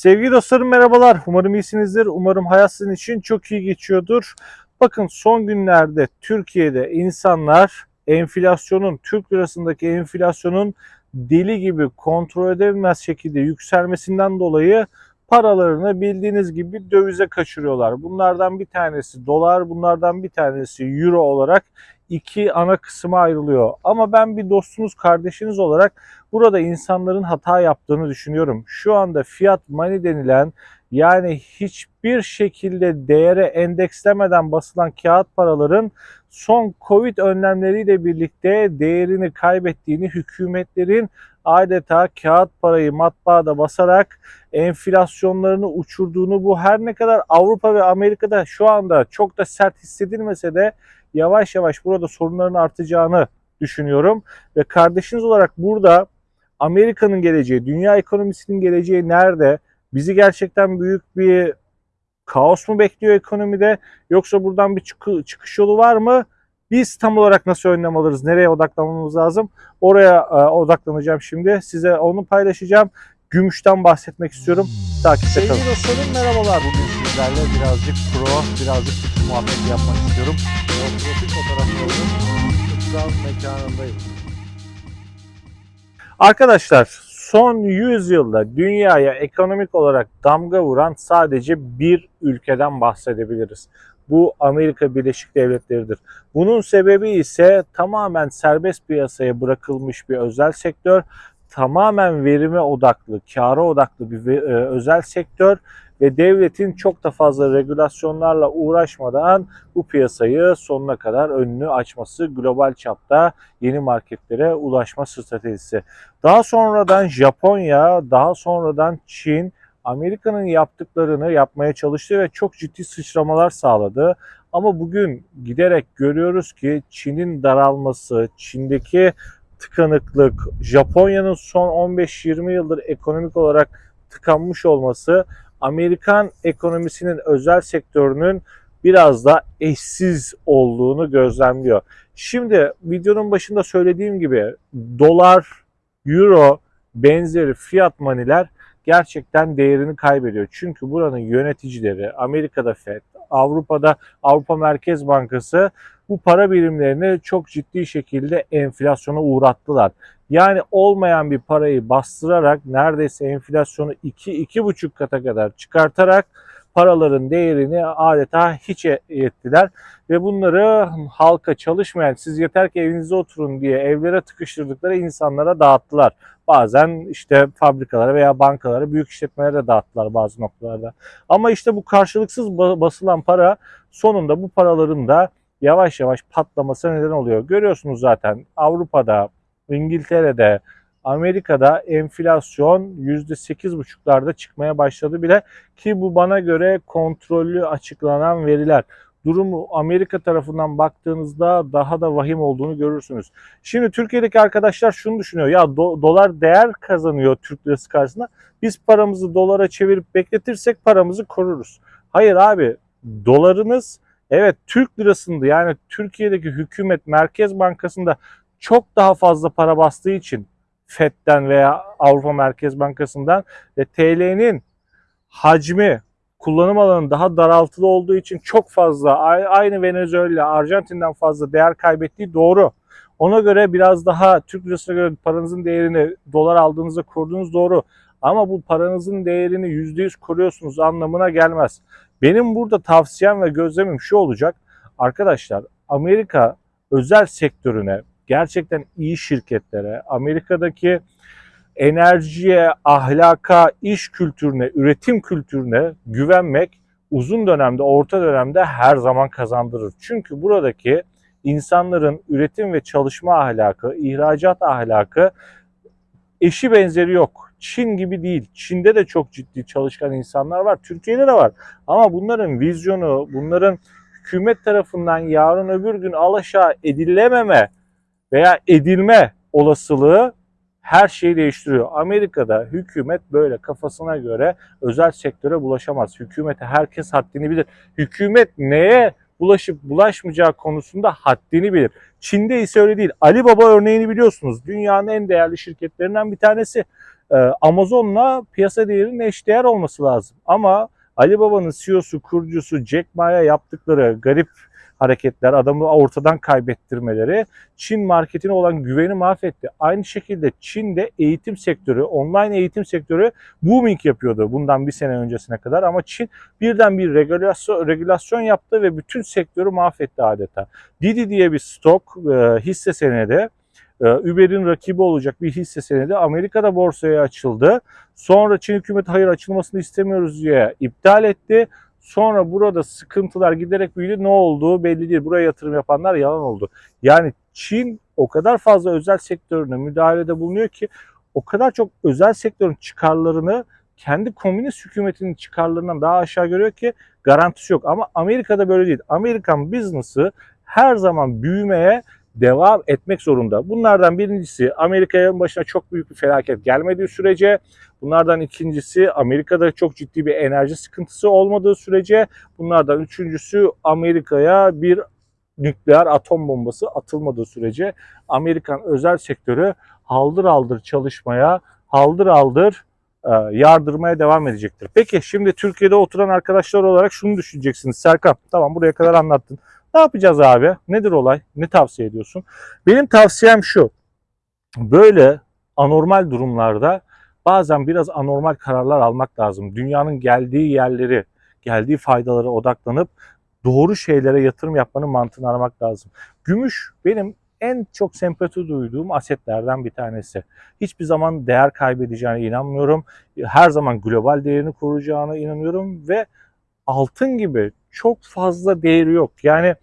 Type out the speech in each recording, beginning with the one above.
Sevgili dostlarım merhabalar. Umarım iyisinizdir. Umarım hayat sizin için çok iyi geçiyordur. Bakın son günlerde Türkiye'de insanlar enflasyonun, Türk lirasındaki enflasyonun deli gibi kontrol edilmez şekilde yükselmesinden dolayı paralarını bildiğiniz gibi dövize kaçırıyorlar. Bunlardan bir tanesi dolar, bunlardan bir tanesi euro olarak iki ana kısma ayrılıyor. Ama ben bir dostunuz, kardeşiniz olarak burada insanların hata yaptığını düşünüyorum. Şu anda fiat money denilen yani hiçbir şekilde değere endekslemeden basılan kağıt paraların son Covid önlemleriyle birlikte değerini kaybettiğini hükümetlerin adeta kağıt parayı matbaada basarak enflasyonlarını uçurduğunu bu her ne kadar Avrupa ve Amerika'da şu anda çok da sert hissedilmese de yavaş yavaş burada sorunların artacağını düşünüyorum. Ve kardeşiniz olarak burada Amerika'nın geleceği, dünya ekonomisinin geleceği nerede? Bizi gerçekten büyük bir kaos mu bekliyor ekonomide? Yoksa buradan bir çıkı- çıkış yolu var mı? Biz tam olarak nasıl önlem alırız? Nereye odaklanmamız lazım? Oraya e, odaklanacağım şimdi. Size onu paylaşacağım. Gümüşten bahsetmek istiyorum. Takipte kalın. Sevgili dostlarım merhabalar. Bugün sizlerle birazcık pro, birazcık kutu muhabbeti yapmak istiyorum. Profil fotoğraflarının kutsal mekanındayım. Arkadaşlar son 100 yılda dünyaya ekonomik olarak damga vuran sadece bir ülkeden bahsedebiliriz. Bu Amerika Birleşik Devletleri'dir. Bunun sebebi ise tamamen serbest piyasaya bırakılmış bir özel sektör, tamamen verime odaklı, kâra odaklı bir e, özel sektör ve devletin çok da fazla regülasyonlarla uğraşmadan bu piyasayı sonuna kadar önünü açması, global çapta yeni marketlere ulaşma stratejisi. Daha sonradan Japonya, daha sonradan Çin, Amerika'nın yaptıklarını yapmaya çalıştı ve çok ciddi sıçramalar sağladı. Ama bugün giderek görüyoruz ki Çin'in daralması, Çin'deki tıkanıklık, Japonya'nın son 15-20 yıldır ekonomik olarak tıkanmış olması Amerikan ekonomisinin özel sektörünün biraz da eşsiz olduğunu gözlemliyor. Şimdi videonun başında söylediğim gibi dolar, euro benzeri fiyat maniler gerçekten değerini kaybediyor. Çünkü buranın yöneticileri Amerika'da FED, Avrupa'da Avrupa Merkez Bankası bu para birimlerini çok ciddi şekilde enflasyona uğrattılar. Yani olmayan bir parayı bastırarak neredeyse enflasyonu 2-2,5 kata kadar çıkartarak paraların değerini adeta hiç e- ettiler. Ve bunları halka çalışmayan siz yeter ki evinizde oturun diye evlere tıkıştırdıkları insanlara dağıttılar. Bazen işte fabrikalara veya bankalara, büyük işletmelere de dağıttılar bazı noktalarda. Ama işte bu karşılıksız ba- basılan para sonunda bu paraların da yavaş yavaş patlamasına neden oluyor. Görüyorsunuz zaten Avrupa'da, İngiltere'de, Amerika'da enflasyon %8,5'larda çıkmaya başladı bile ki bu bana göre kontrollü açıklanan veriler. Durumu Amerika tarafından baktığınızda daha da vahim olduğunu görürsünüz. Şimdi Türkiye'deki arkadaşlar şunu düşünüyor. Ya do- dolar değer kazanıyor Türk lirası karşısında. Biz paramızı dolara çevirip bekletirsek paramızı koruruz. Hayır abi dolarınız evet Türk lirasında yani Türkiye'deki hükümet Merkez Bankası'nda çok daha fazla para bastığı için FED'den veya Avrupa Merkez Bankası'ndan ve TL'nin hacmi kullanım alanı daha daraltılı olduğu için çok fazla aynı Venezuela, Arjantin'den fazla değer kaybettiği doğru. Ona göre biraz daha Türk lirasına göre paranızın değerini dolar aldığınızda koruduğunuz doğru. Ama bu paranızın değerini %100 koruyorsunuz anlamına gelmez. Benim burada tavsiyem ve gözlemim şu olacak. Arkadaşlar Amerika özel sektörüne gerçekten iyi şirketlere, Amerika'daki enerjiye, ahlaka, iş kültürüne, üretim kültürüne güvenmek uzun dönemde, orta dönemde her zaman kazandırır. Çünkü buradaki insanların üretim ve çalışma ahlakı, ihracat ahlakı eşi benzeri yok. Çin gibi değil. Çin'de de çok ciddi çalışkan insanlar var. Türkiye'de de var. Ama bunların vizyonu, bunların hükümet tarafından yarın öbür gün alaşağı edilememe veya edilme olasılığı her şeyi değiştiriyor. Amerika'da hükümet böyle kafasına göre özel sektöre bulaşamaz. Hükümete herkes haddini bilir. Hükümet neye bulaşıp bulaşmayacağı konusunda haddini bilir. Çin'de ise öyle değil. Alibaba örneğini biliyorsunuz. Dünyanın en değerli şirketlerinden bir tanesi. e, Amazon'la piyasa değerinin eşdeğer olması lazım. Ama Alibaba'nın CEO'su, kurucusu Jack Ma'ya yaptıkları garip hareketler, adamı ortadan kaybettirmeleri Çin marketine olan güveni mahvetti. Aynı şekilde Çin'de eğitim sektörü, online eğitim sektörü booming yapıyordu bundan bir sene öncesine kadar ama Çin birden bir regülasyon, regülasyon yaptı ve bütün sektörü mahvetti adeta. Didi diye bir stok e, hisse senedi e, Uber'in rakibi olacak bir hisse senedi Amerika'da borsaya açıldı. Sonra Çin hükümeti hayır açılmasını istemiyoruz diye iptal etti. Sonra burada sıkıntılar giderek büyüdü. Ne olduğu belli değil. Buraya yatırım yapanlar yalan oldu. Yani Çin o kadar fazla özel sektörüne müdahalede bulunuyor ki o kadar çok özel sektörün çıkarlarını kendi komünist hükümetinin çıkarlarından daha aşağı görüyor ki garantisi yok. Ama Amerika'da böyle değil. Amerikan business'ı her zaman büyümeye devam etmek zorunda. Bunlardan birincisi Amerika'nın başına çok büyük bir felaket gelmediği sürece, bunlardan ikincisi Amerika'da çok ciddi bir enerji sıkıntısı olmadığı sürece, bunlardan üçüncüsü Amerika'ya bir nükleer atom bombası atılmadığı sürece Amerikan özel sektörü haldır haldır çalışmaya, haldır haldır e, yardırmaya devam edecektir. Peki şimdi Türkiye'de oturan arkadaşlar olarak şunu düşüneceksiniz. Serkan tamam buraya kadar anlattın. Ne yapacağız abi? Nedir olay? Ne tavsiye ediyorsun? Benim tavsiyem şu. Böyle anormal durumlarda bazen biraz anormal kararlar almak lazım. Dünyanın geldiği yerleri, geldiği faydalara odaklanıp doğru şeylere yatırım yapmanın mantığını aramak lazım. Gümüş benim en çok sempati duyduğum asetlerden bir tanesi. Hiçbir zaman değer kaybedeceğine inanmıyorum. Her zaman global değerini koruyacağına inanıyorum ve altın gibi çok fazla değeri yok. Yani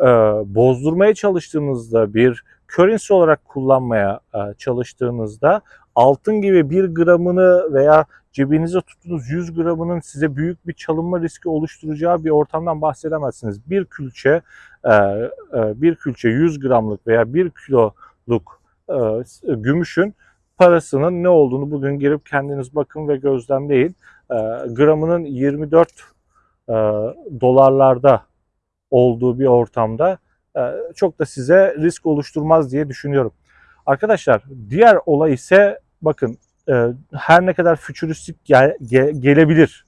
e, bozdurmaya çalıştığınızda bir currency olarak kullanmaya e, çalıştığınızda altın gibi bir gramını veya cebinize tuttuğunuz 100 gramının size büyük bir çalınma riski oluşturacağı bir ortamdan bahsedemezsiniz. Bir külçe e, e, bir külçe 100 gramlık veya 1 kiloluk e, gümüşün parasının ne olduğunu bugün girip kendiniz bakın ve gözlemleyin. E, gramının 24 e, dolarlarda olduğu bir ortamda e, çok da size risk oluşturmaz diye düşünüyorum. Arkadaşlar diğer olay ise bakın e, her ne kadar fütüristik gel, ge, gelebilir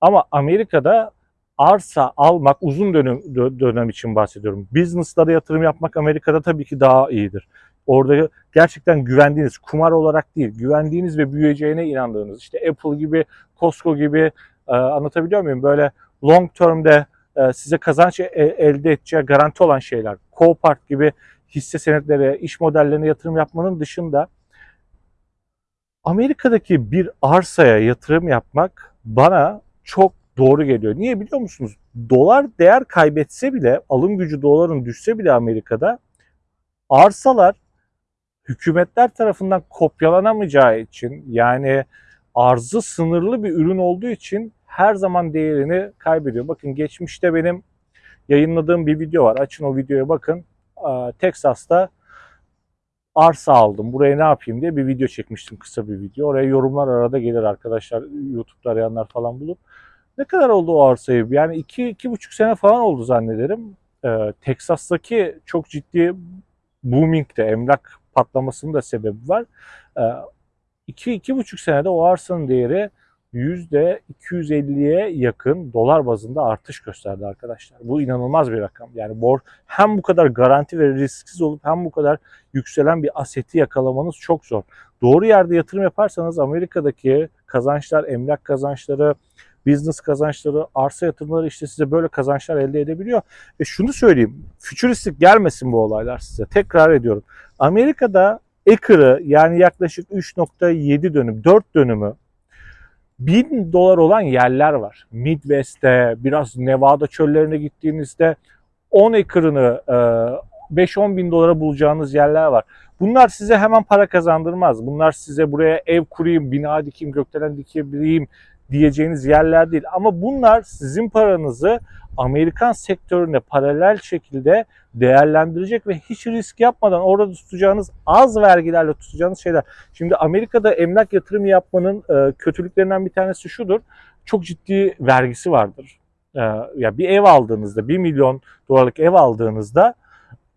ama Amerika'da arsa almak uzun dönem, dönem için bahsediyorum. Business'lara yatırım yapmak Amerika'da tabii ki daha iyidir. Orada gerçekten güvendiğiniz, kumar olarak değil, güvendiğiniz ve büyüyeceğine inandığınız, işte Apple gibi, Costco gibi e, anlatabiliyor muyum? Böyle long term'de e, size kazanç e, elde edeceği garanti olan şeyler. Copart gibi hisse senetleri, iş modellerine yatırım yapmanın dışında Amerika'daki bir arsaya yatırım yapmak bana çok doğru geliyor. Niye biliyor musunuz? Dolar değer kaybetse bile, alım gücü doların düşse bile Amerika'da arsalar hükümetler tarafından kopyalanamayacağı için yani arzı sınırlı bir ürün olduğu için her zaman değerini kaybediyor. Bakın geçmişte benim yayınladığım bir video var. Açın o videoya bakın. Texas'ta arsa aldım. Buraya ne yapayım diye bir video çekmiştim. Kısa bir video. Oraya yorumlar arada gelir arkadaşlar. YouTube'da arayanlar falan bulup. Ne kadar oldu o arsayı? Yani iki, iki buçuk sene falan oldu zannederim. Ee, Teksas'taki çok ciddi booming'de emlak patlamasının da sebebi var. Ee, iki, iki buçuk senede o arsanın değeri %250'ye yakın dolar bazında artış gösterdi arkadaşlar. Bu inanılmaz bir rakam. Yani bor hem bu kadar garanti ve risksiz olup hem bu kadar yükselen bir aseti yakalamanız çok zor. Doğru yerde yatırım yaparsanız Amerika'daki kazançlar, emlak kazançları, business kazançları, arsa yatırımları işte size böyle kazançlar elde edebiliyor. Ve şunu söyleyeyim, fütüristik gelmesin bu olaylar size. Tekrar ediyorum. Amerika'da acre'ı yani yaklaşık 3.7 dönüm, 4 dönümü 1000 dolar olan yerler var. Midwest'te, biraz Nevada çöllerine gittiğinizde 10 acre'ını 5-10 bin dolara bulacağınız yerler var. Bunlar size hemen para kazandırmaz. Bunlar size buraya ev kurayım, bina dikeyim, gökdelen dikebileyim diyeceğiniz yerler değil. Ama bunlar sizin paranızı Amerikan sektörüne paralel şekilde değerlendirecek ve hiç risk yapmadan orada tutacağınız az vergilerle tutacağınız şeyler. Şimdi Amerika'da emlak yatırımı yapmanın e, kötülüklerinden bir tanesi şudur. Çok ciddi vergisi vardır. E, ya bir ev aldığınızda 1 milyon dolarlık ev aldığınızda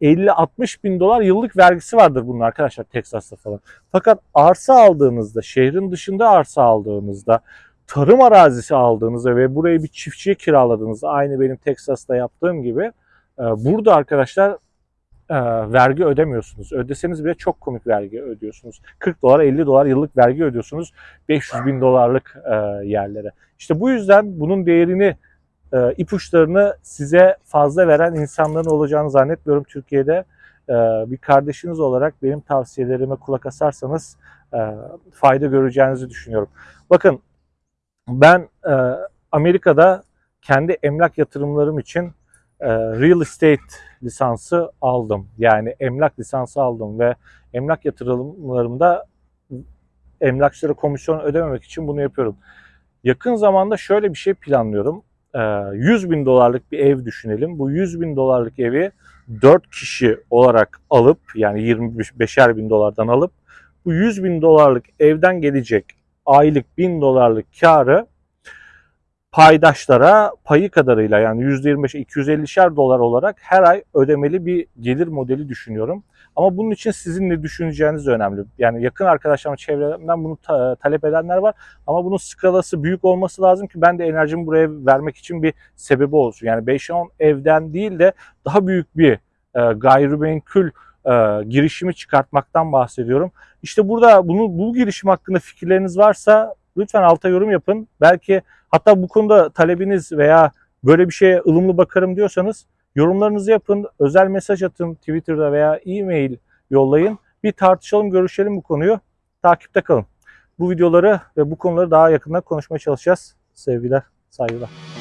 50-60 bin dolar yıllık vergisi vardır bunun arkadaşlar Teksas'ta falan. Fakat arsa aldığınızda, şehrin dışında arsa aldığınızda, tarım arazisi aldığınızda ve burayı bir çiftçiye kiraladığınızda aynı benim Teksas'ta yaptığım gibi e, burada arkadaşlar e, vergi ödemiyorsunuz. Ödeseniz bile çok komik vergi ödüyorsunuz. 40 dolar 50 dolar yıllık vergi ödüyorsunuz 500 bin dolarlık e, yerlere. İşte bu yüzden bunun değerini ipuçlarını size fazla veren insanların olacağını zannetmiyorum Türkiye'de. Bir kardeşiniz olarak benim tavsiyelerime kulak asarsanız fayda göreceğinizi düşünüyorum. Bakın ben e, Amerika'da kendi emlak yatırımlarım için e, real estate lisansı aldım. Yani emlak lisansı aldım ve emlak yatırımlarımda emlakçılara komisyon ödememek için bunu yapıyorum. Yakın zamanda şöyle bir şey planlıyorum. E, 100 bin dolarlık bir ev düşünelim. Bu 100 bin dolarlık evi 4 kişi olarak alıp yani 25'er bin dolardan alıp bu 100 bin dolarlık evden gelecek aylık 1000 dolarlık karı paydaşlara payı kadarıyla yani %25 250'şer dolar olarak her ay ödemeli bir gelir modeli düşünüyorum. Ama bunun için sizin ne düşüneceğiniz önemli. Yani yakın arkadaşlarım çevremden bunu ta- talep edenler var. Ama bunun skalası büyük olması lazım ki ben de enerjimi buraya vermek için bir sebebi olsun. Yani 5-10 evden değil de daha büyük bir e, gayrimenkul e, girişimi çıkartmaktan bahsediyorum. İşte burada bunu bu girişim hakkında fikirleriniz varsa lütfen alta yorum yapın. Belki hatta bu konuda talebiniz veya böyle bir şeye ılımlı bakarım diyorsanız yorumlarınızı yapın. Özel mesaj atın Twitter'da veya e-mail yollayın. Bir tartışalım, görüşelim bu konuyu. Takipte kalın. Bu videoları ve bu konuları daha yakından konuşmaya çalışacağız. Sevgiler, saygılar.